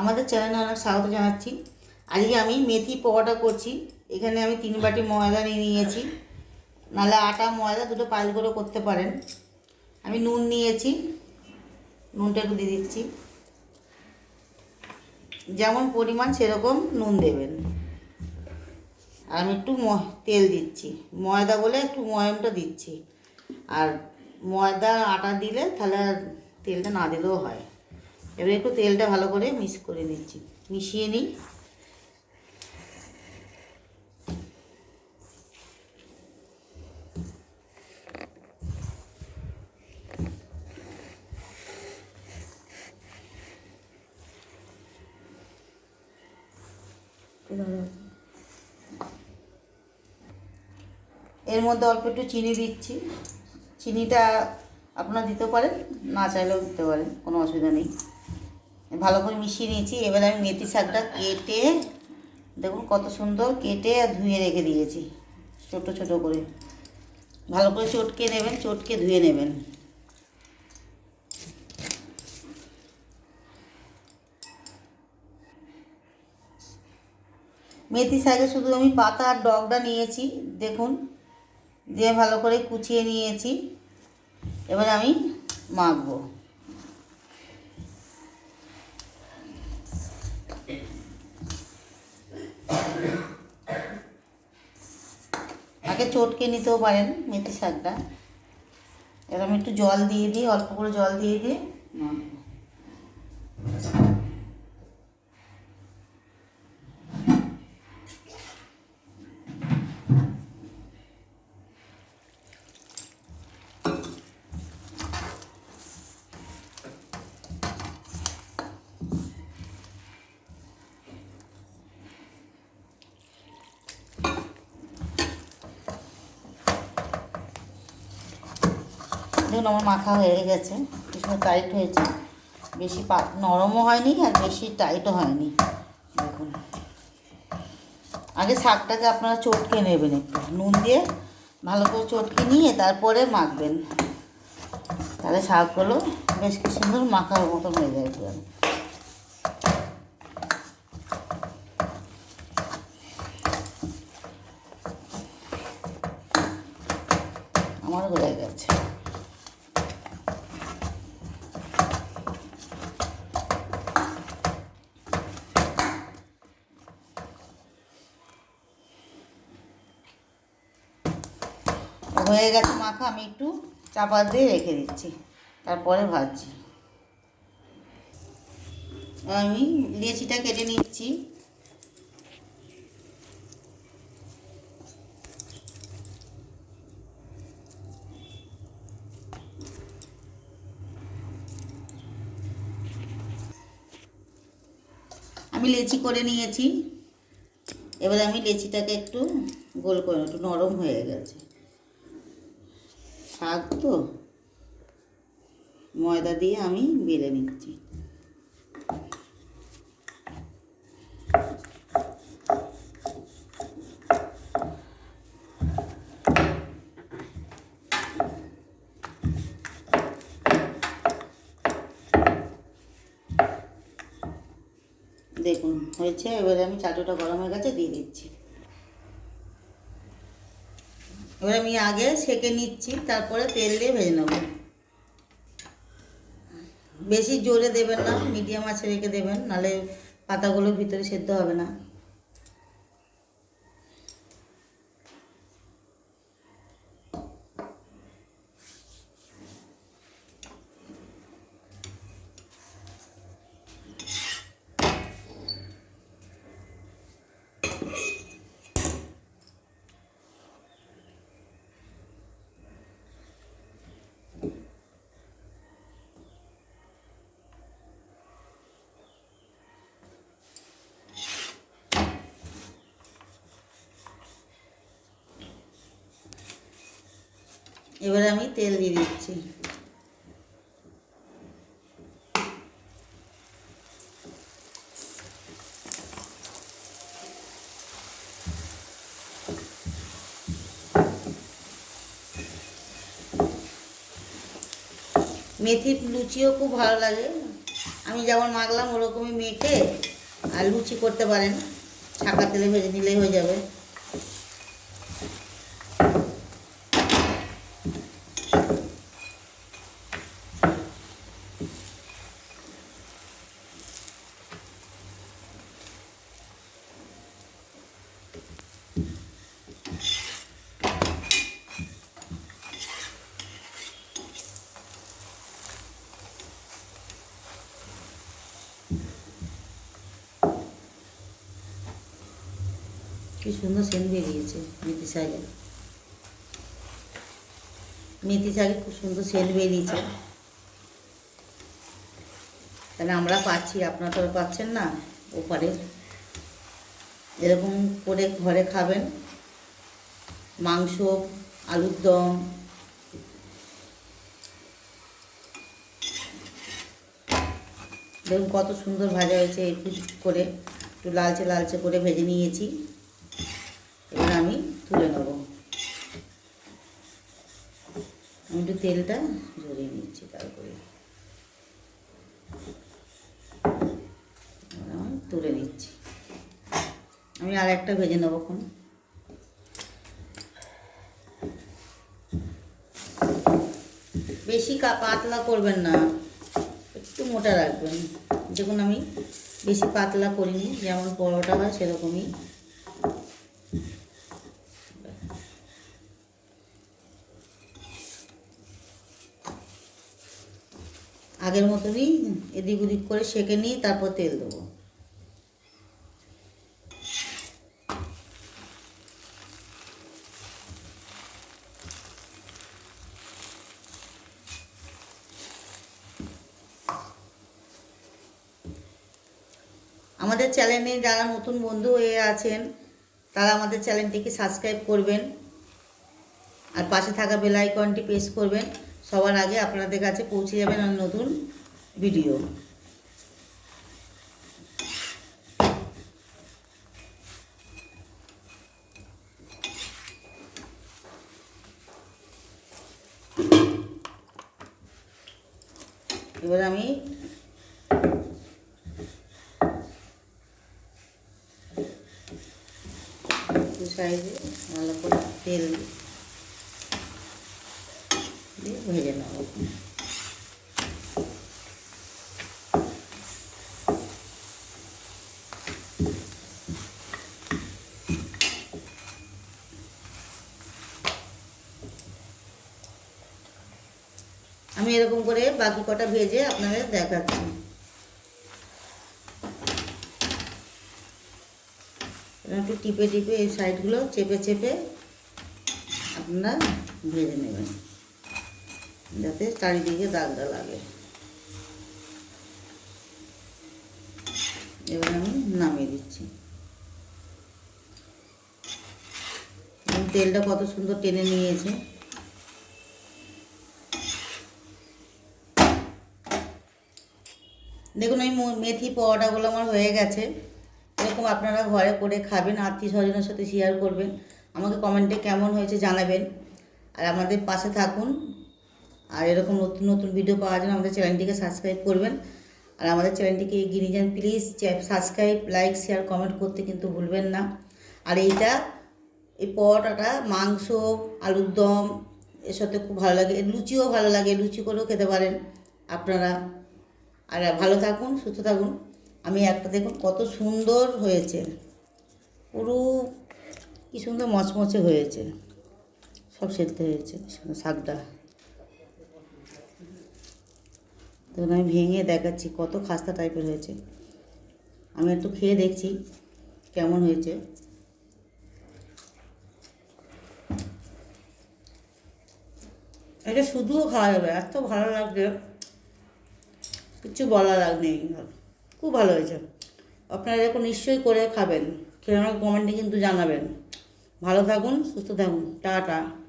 আমাদের চ্যানেলে অনেক স্বাগত জানাচ্ছি। আজকে আমি মেথি পকোড়া করছি। এখানে আমি তিন বাটি ময়দা নিয়ে নিয়েছি। নাহলে আটা, ময়দা দুটো পাইল করে করতে পারেন। আমি নুন নিয়েছি। নুনটা একটু দিয়ে দিচ্ছি। যেমন পরিমাণ সেরকম নুন দেবেন। আর আমি একটু তেল দিচ্ছি। ময়দা বলে একটু ময়মটা দিচ্ছি। আর ময়দা, আটা দিলে তাহলে তেলটা না দিলেও হয়। এবার একটু তেলটা ভালো করে মিক্স করে নিচ্ছি। মিশিয়ে নিই। এর মধ্যে অল্প একটু চিনি দিচ্ছি। চিনিটা আপনারা দিতে পারেন, না চাইলেও দিতে পারেন, কোনো অসুবিধা নেই। ভালো করে মিশিয়ে নিয়েছি, এবার আমি মেথি শাকটা কেটে, দেখুন কত সুন্দর কেটে আর ধুয়ে রেখে দিয়েছি, ছোট ছোট করে। ভালো করে চটকে নেবেন, চটকে ধুয়ে নেবেন। মেথি শাকে শুধু আমি পাতা আর ডগটা নিয়েছি, দেখুন, দিয়ে ভালো করে কুচিয়ে নিয়েছি। এবার আমি মাখবো। আগে চটকে নিতেও পারেন মেথি শাকটা। আমি একটু জল দিয়ে দিই, অল্প করে জল দিয়ে দিয়ে দেখুন আমার মাখা হয়ে গেছে, ভীষণ টাইট হয়েছে। বেশি পা নরমও হয়নি আর বেশি টাইটও হয়নি। দেখুন। আগে শাকটাকে আপনারা চটকে নেবেন একটু। নুন দিয়ে ভালো করে চটকে নিয়ে তারপরে মাখবেন। তাহলে শাকগুলো বেশ সুন্দর মাখার মতন হয়ে যায় পুরো আমার হয়ে গেছে হয়ে গেছে মাখা, আমি একটু চাপা দিয়ে রেখে দিচ্ছি। তারপরে ভাজছি। আমি লেচিটা কেটে নিচ্ছি। আমি লেচি করে নিয়েছি। এবার আমি লেচিটাকে একটু গোল করে, একটু নরম হয়ে গেছে। শাক তো। ময়দা দিয়ে আমি বেলে নিচ্ছি। দেখুন, হয়েছে। এবারে আমি চাটুটা গরম হয়ে গেছে, দিয়ে দিচ্ছি। এবার আমি আগে সেকে নিচ্ছি, তারপরে তেল দিয়ে ভেজে নেব। বেশি জোরে দেবেন না, মিডিয়াম আছে রেখে দেবেন নাহলে পাতাগুলোর ভিতরে সেদ্ধ হবে না। এবার আমি তেল দিয়ে দিচ্ছি। মেথির লুচিও খুব ভালো লাগে। আমি যেমন মাখলাম, ওরকমই মেখে আর লুচি করতে পারেন। ছাকা তেলে ভেজে নিলেই হয়ে যাবে। কি সুন্দর সেন্ট বেরিয়েছে মেথি শাকে। মেথি শাকে খুব সুন্দর সেন্ট বেরিয়েছে। তাহলে আমরা পাচ্ছি, আপনারা তো পাচ্ছেন না ওপারে। এরকম করে ঘরে খাবেন। মাংস, আলুর দম। দেখুন কত সুন্দর ভাজা হয়েছে একটু করে। একটু লালচে লালচে করে ভেজে নিয়েছি। এবার আমি তুলে নেব। আমি একটু তেলটা ঝরিয়ে নিচ্ছি তারপরে আমি তুলে নিচ্ছি। আমি আর একটা ভেজে নেব এখন। বেশি পাতলা করবেন না, একটু মোটা রাখবেন। দেখুন আমি বেশি পাতলা করিনি, যেমন পরোটা হয় সেরকমই। আগের মতনই এদিক ওদিক করে সেঁকে নিয়ে তারপর তেল দেবো। আমাদের চ্যানেলে যারা নতুন বন্ধু হয়ে আছেন, তারা আমাদের চ্যানেলটিকে সাবস্ক্রাইব করবেন, আর পাশে থাকা বেল আইকনটি প্রেস করবেন। সবার আগে আপনাদের কাছে পৌঁছে যাবেন আর নতুন ভিডিও এবার আমি সাইজে ভালো করে তেল দিয়ে ভেজে নেব আমি এরকম করে বাকি কটা ভেজে আপনাদের দেখাচ্ছি। একটু টিপে টিপে এই সাইডগুলো চেপে চেপে আপনারা ভেজে নেবেন। যাতে চারিদিকে দাগটা লাগে। এবার আমি নামিয়ে দিচ্ছি। তেলটা কত সুন্দর টেনে নিয়েছে। দেখুন মো- মেথি পরোটাগুলো আমার হয়ে গেছে। এরকম আপনারা ঘরে করে খাবেন আত্মীয় স্বজনের সাথে শেয়ার করবেন। আমাকে কমেন্টে কেমন হয়েছে জানাবেন। আর আমাদের পাশে থাকুন। আর এরকম নতুন নতুন ভিডিও পাওয়ার জন্য আমাদের চ্যানেলটিকে সাবস্ক্রাইব করবেন। আর আমাদের চ্যানেলটিকে এগিয়ে নিয়ে যান please subscribe like share comment করতে কিন্তু ভুলবেন না। আর এইটা, এই পরোটাটা, মাংস, আলুর দম, এর সাথে খুব ভালো লাগে। লুচিও ভালো লাগে, লুচি করেও খেতে পারেন আপনারা। আর ভালো থাকুন, সুস্থ থাকুন। আমি একটা দেখুন কত সুন্দর হয়েছে। পুরো কি সুন্দর মচমচে হয়েছে। সব সেদ্ধ হয়েছে শাকটা তখন আমি ভেঙে দেখাচ্ছি, কত খাস্তা টাইপের হয়েছে। আমি একটু খেয়ে দেখছি কেমন হয়েছে। এটা শুধুও খাওয়া যাবে, এত ভালো লাগবে কিছু বলা লাগ নেই। খুব ভালো হয়েছে। আপনারা এরকম নিশ্চয়ই করে খাবেন। খেয়ে আমাকে কমেন্টে কিন্তু জানাবেন। ভালো থাকুন, সুস্থ থাকুন। টাটা।